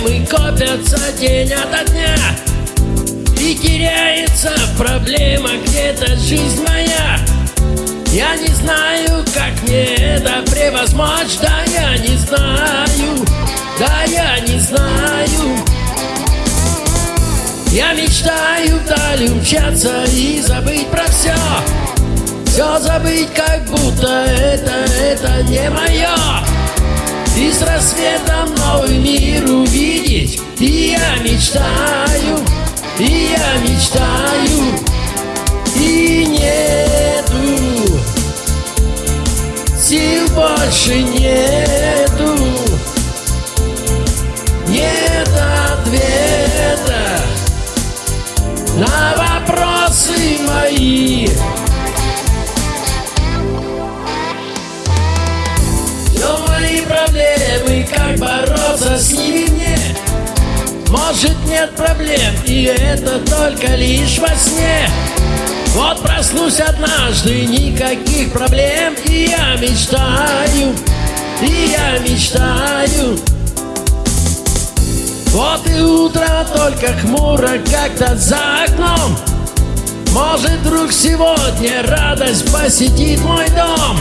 проблемы копятся день ото дня. И теряется проблема где-то жизнь моя. Я не знаю, как мне это превозмочь Да я не знаю, да я не знаю. Я мечтаю вдали умчаться и забыть про все Все забыть, как будто это, это не мое и с рассветом новый мир увидеть. И я мечтаю, и я мечтаю И нету. Сил больше нету. Нет ответа На вопросы проблемы, как бороться с ними? Мне Может нет проблем, и это только лишь во сне. Вот проснусь однажды, никаких проблем И я мечтаю, и я мечтаю. Вот и утро только хмуро как-то за окном. Может вдруг сегодня радость посетит мой дом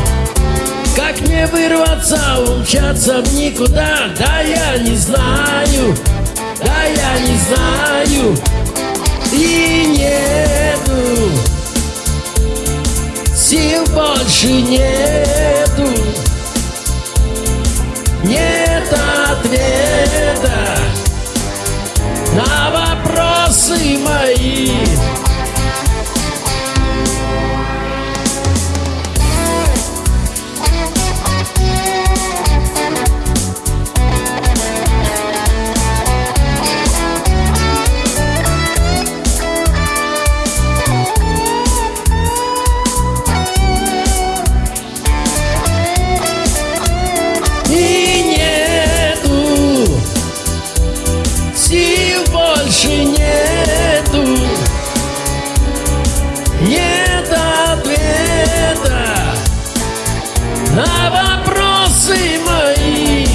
как мне вырваться, умчаться в никуда? Да я не знаю, да я не знаю. И нету Сил больше нету. Нет ответа больше нету. Нет ответа На вопросы мои.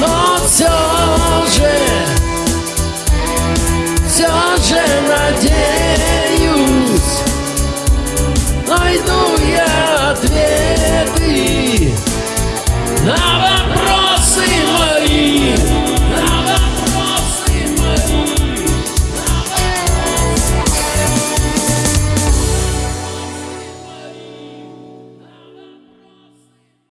Но все же Все же надеюсь Найду